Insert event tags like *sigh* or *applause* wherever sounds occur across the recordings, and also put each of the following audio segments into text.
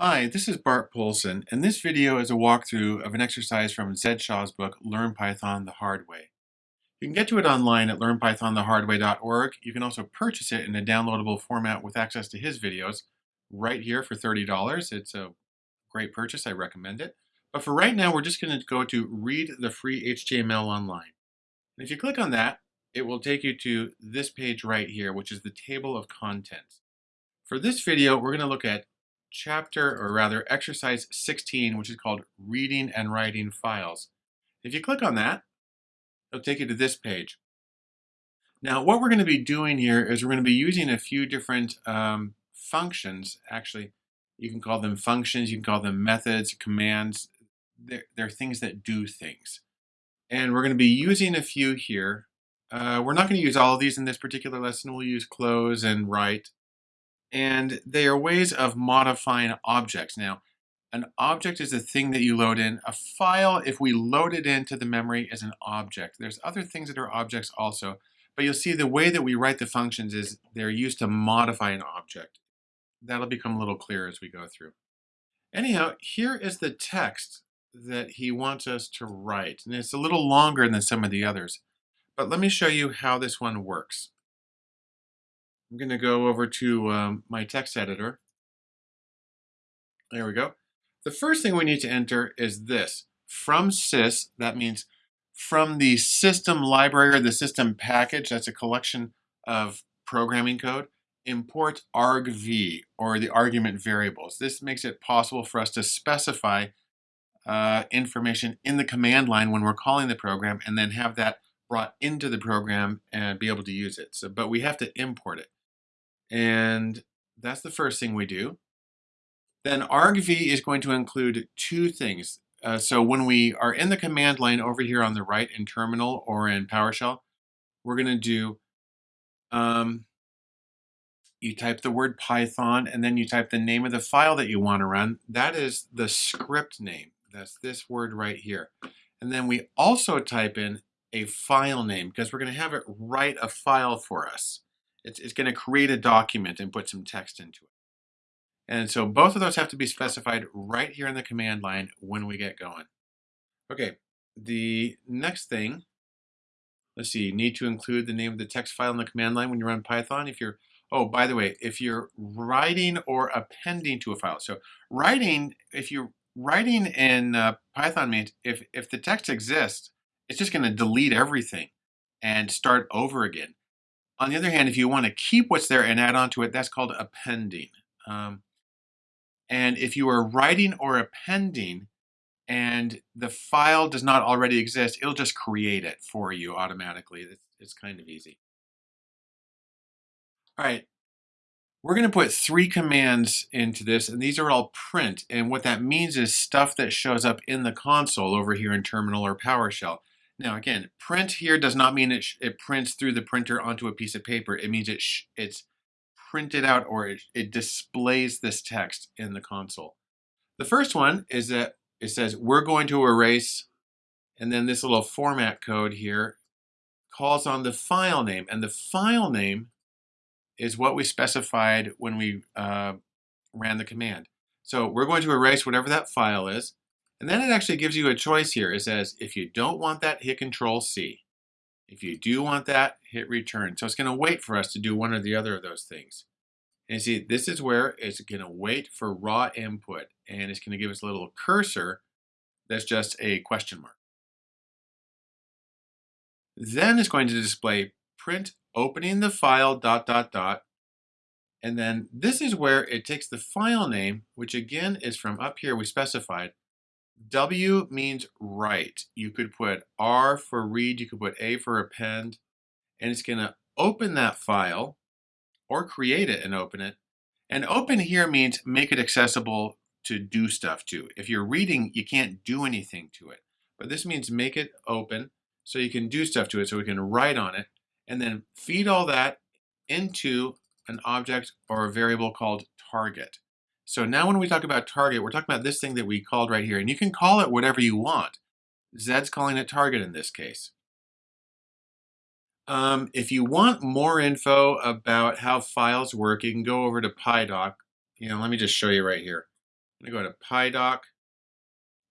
Hi, this is Bart Poulson, and this video is a walkthrough of an exercise from Zed Shaw's book, Learn Python the Hard Way. You can get to it online at learnpythonthehardway.org. You can also purchase it in a downloadable format with access to his videos right here for $30. It's a great purchase, I recommend it. But for right now, we're just going to go to Read the Free HTML Online. And if you click on that, it will take you to this page right here, which is the table of contents. For this video, we're going to look at chapter, or rather exercise 16, which is called reading and writing files. If you click on that, it'll take you to this page. Now, what we're going to be doing here is we're going to be using a few different um, functions. Actually, you can call them functions, you can call them methods, commands. They're, they're things that do things. And we're going to be using a few here. Uh, we're not going to use all of these in this particular lesson. We'll use close and write and they are ways of modifying objects. Now, an object is a thing that you load in. A file, if we load it into the memory, is an object. There's other things that are objects also, but you'll see the way that we write the functions is they're used to modify an object. That'll become a little clearer as we go through. Anyhow, here is the text that he wants us to write. And it's a little longer than some of the others. But let me show you how this one works. I'm going to go over to um, my text editor. There we go. The first thing we need to enter is this. From sys, that means from the system library or the system package, that's a collection of programming code, import argv, or the argument variables. This makes it possible for us to specify uh, information in the command line when we're calling the program and then have that brought into the program and be able to use it. So, but we have to import it. And that's the first thing we do. Then argv is going to include two things. Uh, so when we are in the command line over here on the right in terminal or in PowerShell, we're going to do, um, you type the word Python and then you type the name of the file that you want to run. That is the script name. That's this word right here. And then we also type in a file name because we're going to have it write a file for us. It's, it's going to create a document and put some text into it. And so both of those have to be specified right here in the command line when we get going. Okay, the next thing, let's see, you need to include the name of the text file in the command line when you run Python. If you're, oh, by the way, if you're writing or appending to a file. So writing, if you're writing in uh, Python means if, if the text exists, it's just going to delete everything and start over again. On the other hand, if you want to keep what's there and add on to it, that's called appending. Um, and if you are writing or appending and the file does not already exist, it'll just create it for you automatically. It's, it's kind of easy. All right, we're going to put three commands into this, and these are all print. And what that means is stuff that shows up in the console over here in Terminal or PowerShell. Now again, print here does not mean it, it prints through the printer onto a piece of paper. It means it it's printed out or it, it displays this text in the console. The first one is that it says we're going to erase and then this little format code here calls on the file name and the file name is what we specified when we uh, ran the command. So we're going to erase whatever that file is and then it actually gives you a choice here. It says, if you don't want that, hit Control C. If you do want that, hit return. So it's going to wait for us to do one or the other of those things. And see, this is where it's going to wait for raw input. And it's going to give us a little cursor that's just a question mark. Then it's going to display print opening the file dot dot dot. And then this is where it takes the file name, which again is from up here we specified, W means write. You could put R for read, you could put A for append, and it's going to open that file or create it and open it. And open here means make it accessible to do stuff to. If you're reading, you can't do anything to it. But this means make it open so you can do stuff to it, so we can write on it, and then feed all that into an object or a variable called target. So now when we talk about target, we're talking about this thing that we called right here. And you can call it whatever you want. Zed's calling it target in this case. Um, if you want more info about how files work, you can go over to PyDoc. You know, let me just show you right here. I'm to go to PyDoc.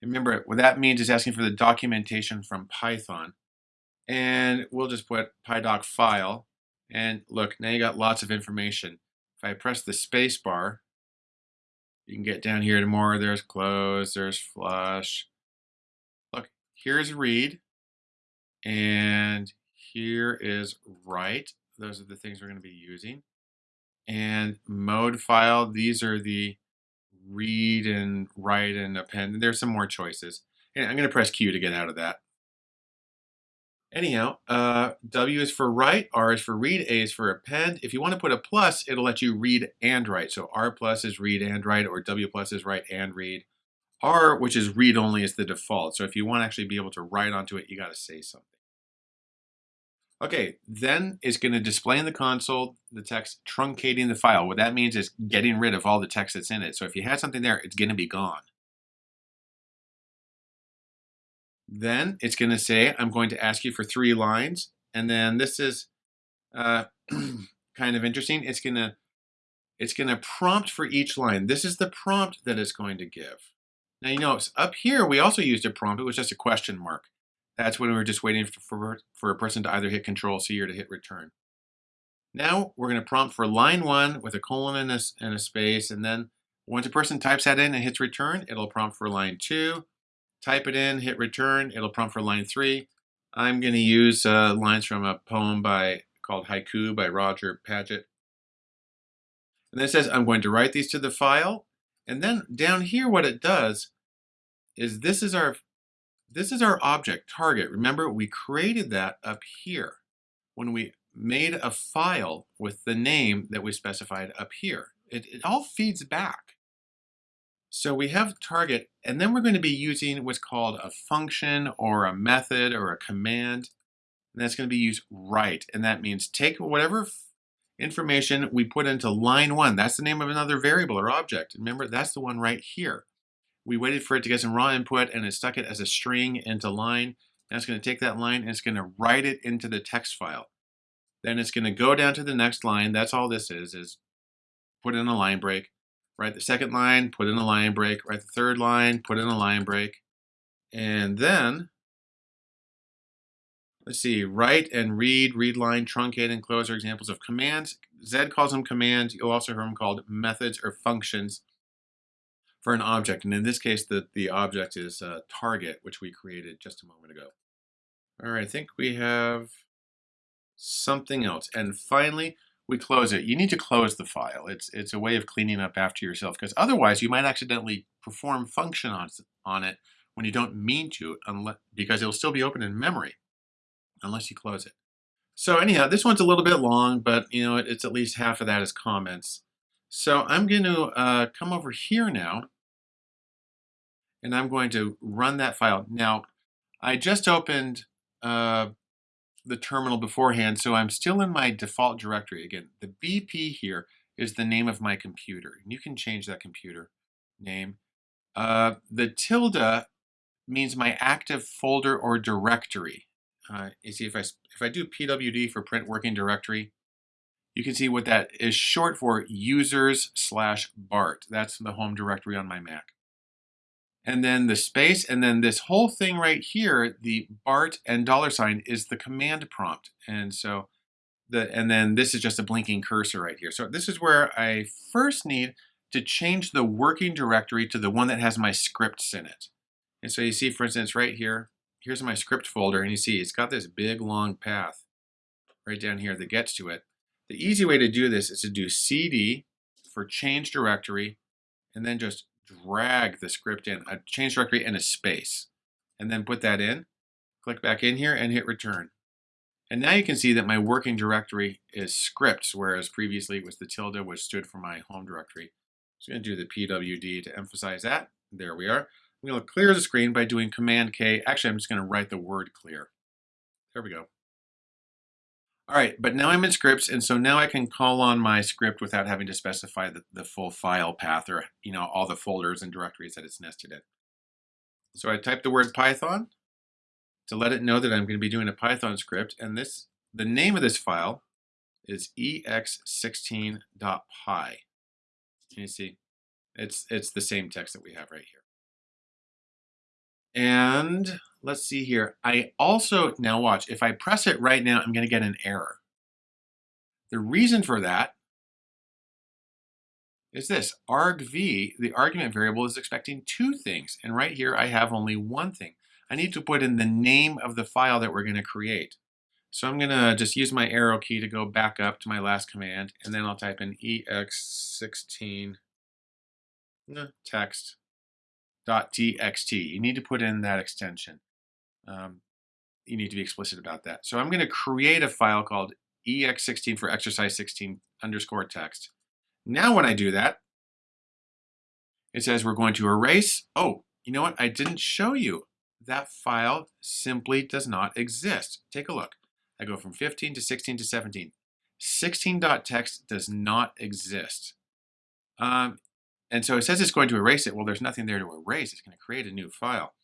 Remember, what that means is asking for the documentation from Python. And we'll just put PyDoc file. And look, now you got lots of information. If I press the space bar, you can get down here to more. There's close, there's flush. Look, here's read, and here is write. Those are the things we're going to be using. And mode file, these are the read and write and append. There's some more choices. And I'm going to press Q to get out of that. Anyhow, uh, W is for write, R is for read, A is for append. If you want to put a plus, it'll let you read and write. So R plus is read and write, or W plus is write and read. R, which is read only, is the default. So if you want to actually be able to write onto it, you got to say something. Okay, then it's going to display in the console the text truncating the file. What that means is getting rid of all the text that's in it. So if you had something there, it's going to be gone. Then it's going to say, I'm going to ask you for three lines. And then this is uh, *clears throat* kind of interesting. It's going to it's going to prompt for each line. This is the prompt that it's going to give. Now you notice up here we also used a prompt. It was just a question mark. That's when we were just waiting for, for a person to either hit Control C or to hit Return. Now we're going to prompt for line one with a colon and a, and a space, and then once a person types that in and hits Return, it'll prompt for line two, type it in, hit return, it'll prompt for line three. I'm going to use uh, lines from a poem by called Haiku by Roger Padgett. And then it says I'm going to write these to the file. And then down here what it does is this is our this is our object target. Remember we created that up here when we made a file with the name that we specified up here. It, it all feeds back. So we have target, and then we're going to be using what's called a function or a method or a command. And that's going to be used write. And that means take whatever information we put into line one. That's the name of another variable or object. Remember, that's the one right here. We waited for it to get some raw input and it stuck it as a string into line. And it's going to take that line and it's going to write it into the text file. Then it's going to go down to the next line. That's all this is, is put in a line break. Write the second line, put in a line break. Write the third line, put in a line break. And then, let's see, write and read, read line, truncate, and close are examples of commands. Zed calls them commands. You'll also hear them called methods or functions for an object. And in this case, the, the object is target, which we created just a moment ago. All right, I think we have something else. And finally, we close it. You need to close the file. It's, it's a way of cleaning up after yourself because otherwise you might accidentally perform function on, on it when you don't mean to unless, because it'll still be open in memory unless you close it. So anyhow, this one's a little bit long, but you know it's at least half of that is comments. So I'm going to uh, come over here now and I'm going to run that file. Now, I just opened uh, the terminal beforehand, so I'm still in my default directory. Again, the BP here is the name of my computer. And you can change that computer name. Uh, the tilde means my active folder or directory. Uh, you see, if I, if I do pwd for print working directory, you can see what that is short for users slash BART. That's the home directory on my Mac and then the space, and then this whole thing right here, the BART and dollar sign is the command prompt. And so the, and then this is just a blinking cursor right here. So this is where I first need to change the working directory to the one that has my scripts in it. And so you see, for instance, right here, here's my script folder, and you see it's got this big long path right down here that gets to it. The easy way to do this is to do cd for change directory, and then just drag the script in, a change directory and a space, and then put that in, click back in here and hit return. And now you can see that my working directory is scripts, whereas previously it was the tilde, which stood for my home directory. So I'm going to do the pwd to emphasize that. There we are. I'm going to clear the screen by doing Command K. Actually, I'm just going to write the word clear. There we go. All right, but now I'm in scripts, and so now I can call on my script without having to specify the, the full file path or you know all the folders and directories that it's nested in. So I type the word Python to let it know that I'm going to be doing a Python script, and this the name of this file is ex16.py. Can you see? It's, it's the same text that we have right here. And let's see here. I also, now watch, if I press it right now, I'm gonna get an error. The reason for that is this, argv, the argument variable is expecting two things. And right here, I have only one thing. I need to put in the name of the file that we're gonna create. So I'm gonna just use my arrow key to go back up to my last command, and then I'll type in ex16 text .txt. You need to put in that extension. Um, you need to be explicit about that. So I'm going to create a file called ex16 for exercise 16 underscore text. Now when I do that, it says we're going to erase. Oh, you know what? I didn't show you. That file simply does not exist. Take a look. I go from 15 to 16 to 17. 16.txt does not exist. Um, and so it says it's going to erase it. Well, there's nothing there to erase. It's going to create a new file.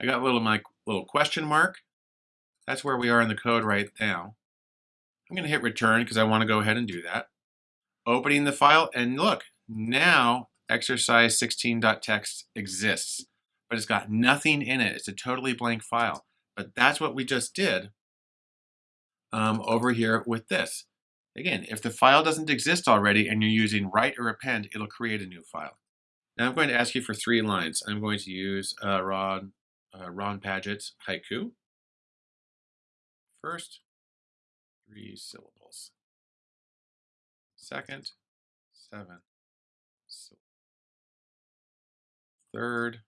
I got a little my little question mark. That's where we are in the code right now. I'm going to hit return because I want to go ahead and do that. Opening the file and look, now exercise 16.txt exists, but it's got nothing in it. It's a totally blank file. But that's what we just did um, over here with this. Again, if the file doesn't exist already and you're using write or append, it'll create a new file. Now I'm going to ask you for three lines. I'm going to use uh, Ron, uh, Ron Padgett's haiku. First, three syllables. Second, seven. Third,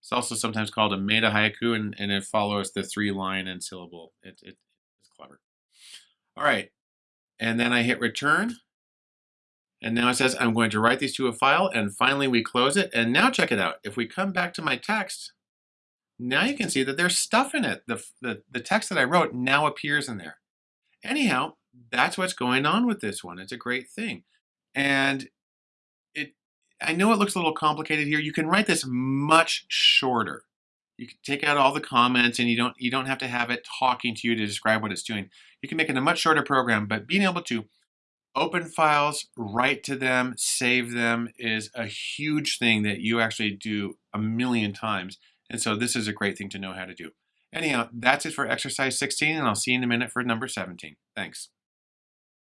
it's also sometimes called a meta haiku, and, and it follows the three line and syllable. It, it. All right, and then I hit return. And now it says I'm going to write these to a file, and finally we close it. And now check it out. If we come back to my text, now you can see that there's stuff in it. The, the, the text that I wrote now appears in there. Anyhow, that's what's going on with this one. It's a great thing. And it, I know it looks a little complicated here. You can write this much shorter. You can take out all the comments and you don't you don't have to have it talking to you to describe what it's doing. You can make it a much shorter program, but being able to open files, write to them, save them is a huge thing that you actually do a million times. And so this is a great thing to know how to do. Anyhow, that's it for exercise 16, and I'll see you in a minute for number 17. Thanks.